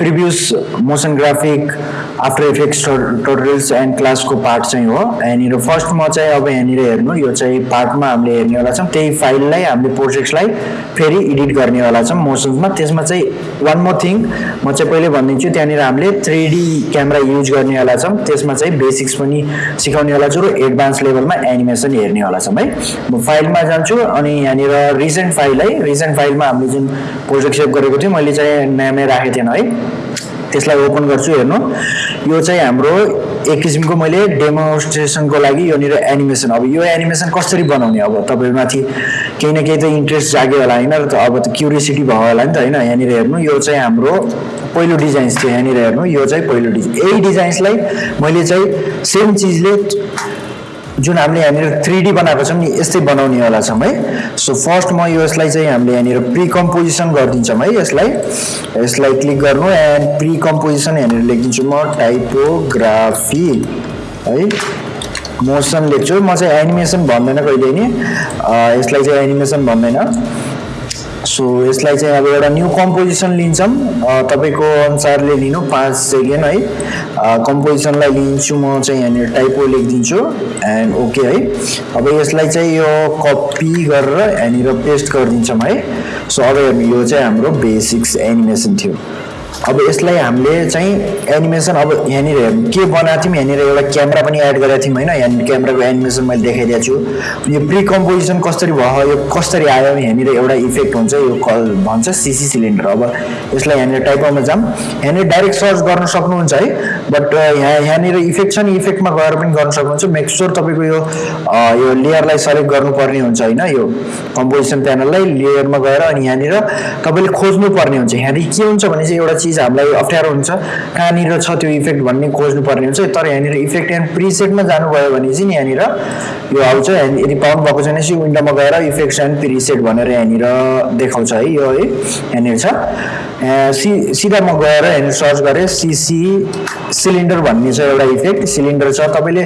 Previous motion graphic After Effects tutorials and क्लासको part चाहिँ हो। यहाँनिर फर्स्टमा चाहिँ अब यहाँनिर हेर्नु यो चाहिँ पार्टमा हामीले हेर्नेवाला छौँ। त्यही फाइललाई हामीले प्रोजेक्ट्सलाई फेरि एडिट गर्नेवाला छौँ मोसन्समा त्यसमा चाहिँ वान मोर थिङ म चाहिँ पहिले भनिदिन्छु त्यहाँनिर हामीले थ्री डी क्यामेरा युज गर्नेवाला छौँ। त्यसमा चाहिँ बेसिक्स पनि सिकाउनेवाला छु र एडभान्स लेभलमा एनिमेसन हेर्नेवाला छौँ है। म फाइलमा जान्छु अनि यहाँनिर रिसेन्ट फाइल है रिसेन्ट फाइलमा हामीले जुन प्रोजेक्ट सेभ गरेको थियौँ मैले चाहिँ नामै राखेको थिएन है। त्यसलाई ओपन गर्छु हेर्नु। यो चाहिँ हाम्रो एक किसिमको मैले डेमोन्स्ट्रेसनको लागि यहाँनिर एनिमेसन। अब यो एनिमेसन कसरी बनाउने? अब तपाईँमाथि केही न केही त इन्ट्रेस्ट जाग्यो होला होइन? अब त क्युरियोसिटी भयो होला नि त होइन? यहाँनिर हेर्नु यो चाहिँ हाम्रो पहिलो डिजाइन्स थियो। यहाँनिर हेर्नु यो चाहिँ पहिलो डिजाइन यही डिजाइन्सलाई मैले चाहिँ सेम चिजले जुन हामीले यहाँनिर थ्री डी बनाएको छौँ नि यस्तै बनाउनेवाला छौँ है। सो फर्स्ट म यसलाई चाहिँ हामीले यहाँनिर प्रि कम्पोजिसन गरिदिन्छौँ है यसलाई। यसलाई क्लिक गर्नु एन्ड प्रि कम्पोजिसन यहाँनिर लेखिदिन्छु म टाइपोग्राफी है। मोसन लेख्छु। म चाहिँ एनिमेसन भन्दैन कहिले नि। यसलाई चाहिँ एनिमेसन भन्दैन। सो यसलाई चाहिँ अब एउटा न्यू कम्पोजिसन लिन्छौँ। तपाईँको अनुसारले लिनु पाँच सेकेन्ड है। कम्पोजिसनलाई लिन्छु म चाहिँ यहाँनिर टाइपो लेखिदिन्छु। एन्ड ओके है। अब यसलाई चाहिँ यो कपी गरेर यहाँनिर पेस्ट गरिदिन्छौँ है। सो अब यो चाहिँ हाम्रो बेसिक्स एनिमेसन थियो। अब यसलाई हामीले चाहिँ एनिमेसन अब यहाँनिर के बनाएको थियौँ यहाँनिर एउटा क्यामेरा पनि एड गरेको थियौँ होइन। यहाँनिर क्यामेराको एनिमेसन मैले देखाइदिएको छु। यो प्रि कम्पोजिसन कसरी भयो यो कसरी आयो यहाँनिर एउटा इफेक्ट हुन्छ यो कल भन्छ सिसी सिलिन्डर अब यसलाई यहाँनिर टाइपमा जाऊँ। यहाँनिर डाइरेक्ट सर्च गर्न सक्नुहुन्छ है बट यहाँ यहाँनिर इफेक्ट छ नि इफेक्टमा गएर पनि गर्न सक्नुहुन्छ। मेक स्योर तपाईँको यो यो लेयरलाई सेलेक्ट गर्नुपर्ने हुन्छ होइन यो कम्पोजिसन प्यानललाई लेयरमा गएर अनि यहाँनिर तपाईँले खोज्नु पर्ने हुन्छ। यहाँनिर के हुन्छ भने चाहिँ एउटा चिज हामीलाई अप्ठ्यारो हुन्छ। कहाँनिर छ त्यो इफेक्ट भन्ने खोज्नुपर्ने हुन्छ। तर यहाँनिर इफेक्ट एन्ड प्रिसेटमा जानुभयो भने चाहिँ यहाँनिर यो आउँछ। यदि पाउनु भएको छैन चाहिँ विन्डोमा गएर इफेक्ट्स एन्ड प्रिसेट भनेर यहाँनिर देखाउँछ है। यो है यहाँनिर छ। सि सिधा म गएर यहाँनिर सर्च गरेँ सिसी सिलिन्डर भन्ने छ एउटा इफेक्ट सिलिन्डर छ। तपाईँले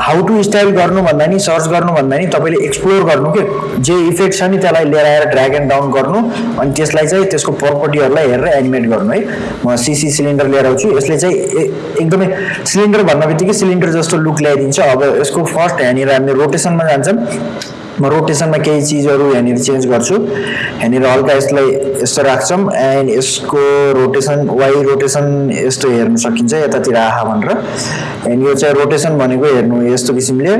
हाउ टु स्टाइल गर्नुभन्दा नि सर्च गर्नुभन्दा नि तपाईँले एक्सप्लोर गर्नु के जे इफेक्ट छ नि त्यसलाई लिएर आएर ड्र्याग एन्ड डाउन गर्नु अनि त्यसलाई चाहिँ त्यसको प्रपर्टीहरूलाई हेरेर एनिमेट गर्नु है। म सिसी सिलिन्डर लिएर आउँछु यसले चाहिँ एकदमै सिलिन्डर भन्ने बित्तिकै सिलिन्डर जस्तो लुक ल्याइदिन्छ। अब यसको फर्स्ट यहाँनिर हामीले रोटेसनमा जान्छौँ। म रोटेसनमा केही चिजहरू यहाँनिर चेन्ज गर्छु। यहाँनिर हल्का यसलाई यस्तो राख्छौँ एन्ड यसको रोटेसन वाइ रोटेसन यस्तो हेर्नु सकिन्छ यतातिर आहा भनेर। एन्ड यो चाहिँ रोटेसन भनेको हेर्नु यस्तो किसिमले।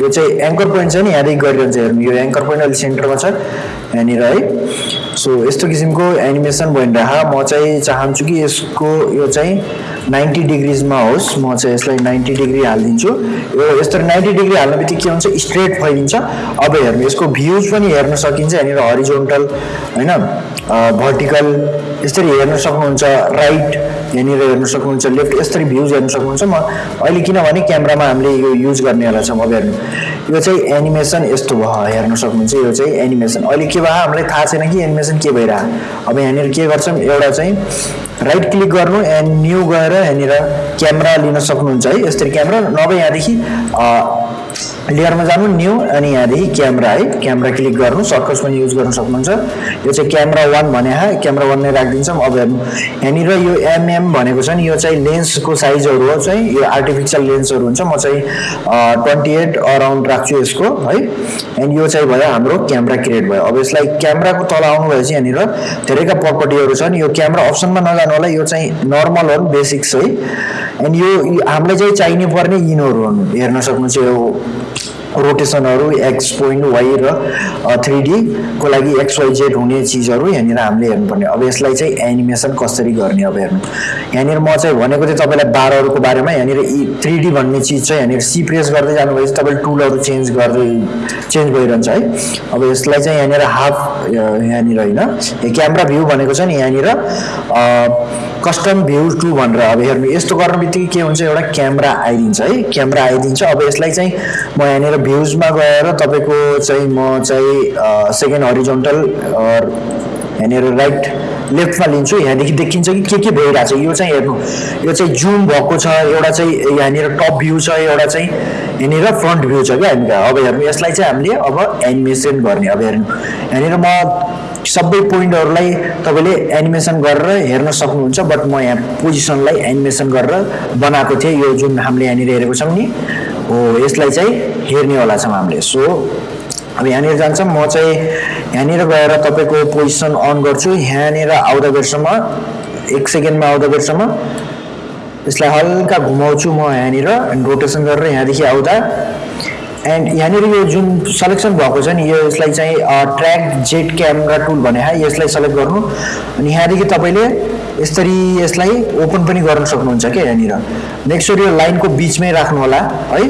यो चाहिँ एङ्कर पोइन्ट छ नि यहाँदेखि गरिरहन्छ हेर्नु। यो एङ्कर पोइन्ट अहिले सेन्टरमा छ। यहाँनिर है। सो यस्तो किसिमको एनिमेसन भइरह म चाहिँ चाहन्छु कि यसको यो चाहिँ नाइन्टी डिग्रिजमा होस्। म चाहिँ यसलाई नाइन्टी डिग्री हालिदिन्छु। यो यस्तो नाइन्टी डिग्री हाल्ने बित्तिकै के हुन्छ स्ट्रेट फैलिन्छ। अब हेर्नु यसको भ्युज पनि हेर्न सकिन्छ। यहाँनिर हरिजोन्टल होइन भर्टिकल यसरी हेर्न सक्नुहुन्छ। राइट यहाँनिर हेर्न सक्नुहुन्छ लेफ्ट यसरी भ्युज हेर्न सक्नुहुन्छ। म अहिले किनभने क्यामेरामा हामीले यो युज गर्नेवाला छौँ अब हेर्नु। यो चाहिँ एनिमेसन यस्तो भयो हेर्न सक्नुहुन्छ। यो चाहिँ एनिमेसन। अहिले के भयो हामीलाई थाहा छैन कि एनिमेसन के भइरह अब यहाँनिर के गर्छौँ एउटा चाहिँ राइट क्लिक गर्नु एन्ड न्यू गएर यहाँनिर क्यामेरा लिन सक्नुहुन्छ है। यसरी क्यामेरा नभए यहाँदेखि लेयरमा जानु न्यू अनि यहाँदेखि क्यामेरा है। क्यामेरा क्लिक गर्नु सर्कस पनि युज गर्न सक्नुहुन्छ। यो चाहिँ क्यामेरा वान भने हा क्यामेरा वान नै राखिदिन्छौँ। अब यहाँनिर यो एमएम भनेको छ नि यो चाहिँ लेन्सको साइजहरू हो चाहिँ यो आर्टिफिसियल लेन्सहरू हुन्छ। म चाहिँ ट्वेन्टी एट अराउन्ड राख्छु यसको है। एन्ड यो चाहिँ भयो हाम्रो क्यामेरा क्रिएट भयो। अब यसलाई क्यामेराको तल आउनु चाहिँ यहाँनिर धेरैका प्रपर्टीहरू छन्। यो क्यामेरा अप्सनमा नजानु होला। यो चाहिँ नर्मल हो बेसिक्स है। एन्ड यो हामीलाई चाहिँ चाहिने पर्ने यिनीहरू हुन्। हेर्न सक्नुहुन्छ यो रोटेसनहरू एक्स पोइन्ट वाइ र थ्री डीको लागि एक्सवाई जेड हुने चिजहरू यहाँनिर हामीले हेर्नुपर्ने। अब यसलाई चाहिँ एनिमेसन कसरी गर्ने अब हेर्नु। यहाँनिर म चाहिँ भनेको थिएँ तपाईँलाई बारहरूको बारेमा यहाँनिर यी थ्री डी भन्ने चिज चाहिँ यहाँनिर सी प्रेस गर्दै जानुभएपछि तपाईँले टुलहरू चेन्ज गर्दै चेन्ज भइरहन्छ है। अब यसलाई चाहिँ यहाँनिर हाफ यहाँनिर होइन। क्यामेरा भ्यू भनेको छ नि यहाँनिर कस्टम भ्यू टू भनेर अब हेर्नु यस्तो गर्ने बित्तिकै के हुन्छ एउटा क्यामेरा आइदिन्छ है। क्यामेरा आइदिन्छ। अब यसलाई चाहिँ म यहाँनिर भ्युजमा गएर तपाईँको चाहिँ म चाहिँ सेकेन्ड हरिजोन्टल यहाँनिर राइट लेफ्टमा लिन्छु यहाँदेखि देखिन्छ कि के के भइरहेको छ। यो चाहिँ हेर्नु यो चाहिँ जुम भएको छ एउटा चाहिँ यहाँनिर टप भ्यू छ एउटा चाहिँ यहाँनिर फ्रन्ट भ्यू छ क्या हामी अब हेर्नु यसलाई चाहिँ हामीले अब एनिमेसन गर्ने। अब हेर्नु यहाँनिर म सबै पोइन्टहरूलाई तपाईँले एनिमेसन गरेर हेर्न सक्नुहुन्छ बट म यहाँ पोजिसनलाई एनिमेसन गरेर बनाएको थिएँ। यो जुन हामीले यहाँनिर हेरेको छौँ नि हो यसलाई चाहिँ हेर्नेवाला छौँ हामीले। सो अब यहाँनिर जान्छौँ म चाहिँ यहाँनिर गएर तपाईँको पोजिसन अन गर्छु। यहाँनिर आउँदा बेरसम्म एक सेकेन्डमा आउँदा बेरसम्म यसलाई हल्का घुमाउँछु म यहाँनिर रोटेसन गरेर यहाँदेखि आउँदा। एन्ड यहाँनिर यो जुन सलेक्सन भएको छ नि यो यसलाई चाहिँ ट्र्याक जेट क्यामेरा टुल भने यसलाई सेलेक्ट गर्नु। अनि यहाँदेखि तपाईँले यसरी यसलाई ओपन पनि गर्न सक्नुहुन्छ क्या यहाँनिर। नेक्स्ट यो लाइनको बिचमै राख्नु होला है।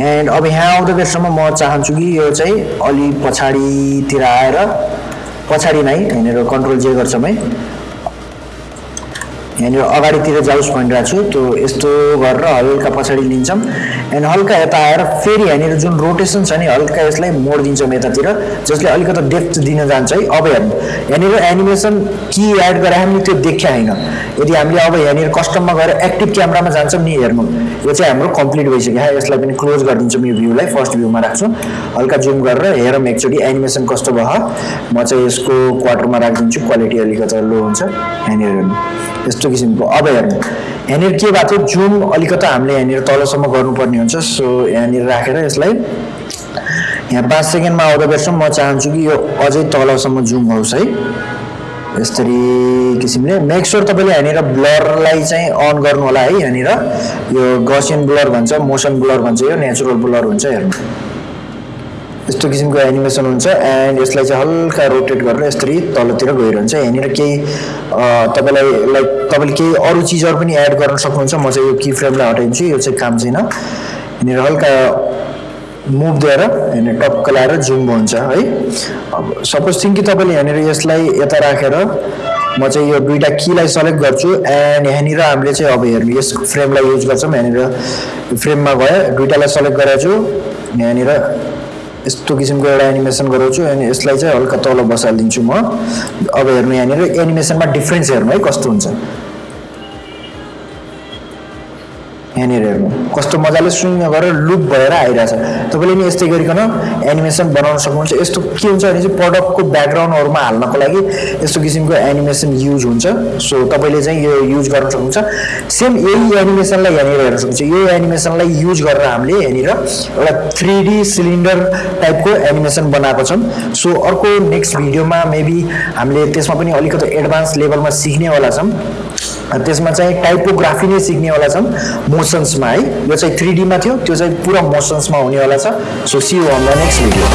एन्ड अब यहाँ आउँदा बेरसम्म म चाहन्छु कि यो चाहिँ अलि पछाडितिर आएर पछाडि नै यहाँनिर कन्ट्रोल जे गर्छौँ है। यहाँनिर अगाडितिर जाओस् भनिरहेको छु। त्यो यस्तो गरेर हल्का पछाडि लिन्छौँ। एन्ड हल्का यता आएर फेरि यहाँनिर जुन रोटेसन छ नि हल्का यसलाई मोडिदिन्छौँ यतातिर जसले अलिकति डेप्थ दिन जान्छ है। अब हेर्नु यहाँनिर एनिमेसन कि एड गरायो भने त्यो देखिया होइन। यदि हामीले अब यहाँनिर कस्टममा गएर एक्टिभ क्यामरामा जान्छौँ नि हेर्नु यो चाहिँ हाम्रो कम्प्लिट भइसक्यो। यसलाई पनि क्लोज गरिदिन्छौँ यो भ्यूलाई फर्स्ट भ्यूमा राख्छु। हल्का जुम गरेर हेरौँ एकचोटि एनिमेसन कस्तो भयो। म चाहिँ यसको क्वार्टरमा राखिदिन्छु। क्वालिटी अलिकति लो हुन्छ। यहाँनिर हेर्नु। यस्तो किसिमको। अब हेर्नु यहाँनिर के भएको थियो? जुम अलिकति हामीले यहाँनिर तलसम्म गर्नुपर्ने हुन्छ सो यहाँनिर राखेर यसलाई यहाँ पाँच सेकेन्डमा आउँदा बेरसम्म म चाहन्छु कि यो अझै तलसम्म जुम होस् है। यसरी किसिमले। मेक स्योर तपाईँले यहाँनिर ब्लरलाई चाहिँ अन गर्नु होला है यहाँनिर। यो गसियन ब्लर भन्छ मोसन ब्लर भन्छ यो नेचुरल ब्लर हुन्छ हेर्नु। यस्तो किसिमको एनिमेसन हुन्छ एन्ड यसलाई चाहिँ हल्का रोटेट गरेर यसरी तलतिर गइरहन्छ। यहाँनिर केही तपाईँलाई लाइक तपाईँले केही अरू चिजहरू पनि एड गर्न सक्नुहुन्छ। म चाहिँ यो की फ्रेमलाई हटाइदिन्छु यो चाहिँ काम छैन। यहाँनिर हल्का मुभ दिएर यहाँनिर टक्क लगाएर जुम हुन्छ है। अब सपोज थिङ्क कि तपाईँले यहाँनिर यसलाई यता राखेर म चाहिँ यो दुइटा कीलाई सेलेक्ट गर्छु एन्ड यहाँनिर हामीले चाहिँ अब हेर्नु यस फ्रेमलाई युज गर्छौँ। यहाँनिर फ्रेममा गयो दुइटालाई सेलेक्ट गरेको छु यहाँनिर यस्तो किसिमको एउटा एनिमेसन गराउँछु अनि यसलाई चाहिँ हल्का तल बसालिदिन्छु म। अब हेर्नु यहाँनिर एनिमेसनमा डिफ्रेन्स हेर्नु है कस्तो हुन्छ। यहाँनिर हेर्नु कस्तो मजाले स्विङ गरेर लुप भएर आइरहेछ। तपाईँले नि यस्तै गरिकन एनिमेसन बनाउन सक्नुहुन्छ। यस्तो के हुन्छ भने चाहिँ प्रडक्टको ब्याकग्राउन्डहरूमा हाल्नको लागि यस्तो किसिमको एनिमेसन युज हुन्छ। सो तपाईँले चाहिँ यो युज गर्न सक्नुहुन्छ। सेम यही एनिमेसनलाई यहाँनिर हेर्न सक्नुहुन्छ। यो एनिमेसनलाई युज गरेर हामीले यहाँनिर एउटा थ्री डी सिलिन्डर टाइपको एनिमेसन बनाएको छौँ। सो अर्को नेक्स्ट भिडियोमा मेबी हामीले त्यसमा पनि अलिकति एडभान्स लेभलमा सिक्नेवाला छौँ। त्यसमा चाहिँ टाइपोग्राफी नै सिक्नेवाला छन्। मोसन्समा है। यो चाहिँ थ्री डीमा थियो। त्यो चाहिँ पुरा मोसन्समा हुनेवाला छ। So see on the next video